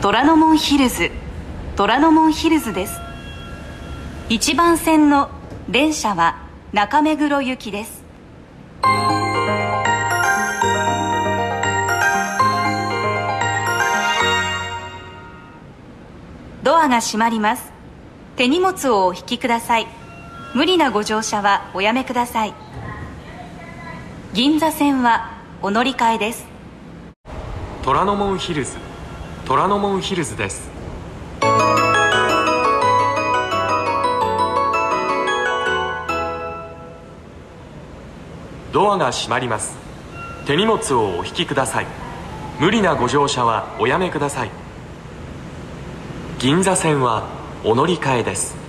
虎ノ門ヒルズ。虎ノ門ヒルズです。1番線の電車は中目黒行きです。ドアが閉まります。手荷物をお引きください。無理なご乗車はおやめください。銀座線はお乗り換えです。虎ノ門ヒルズ。虎ノ門ヒルズです。ドアが閉まります。手荷物をお引きください。無理なご乗車はおやめください。銀座線はお乗り換えです。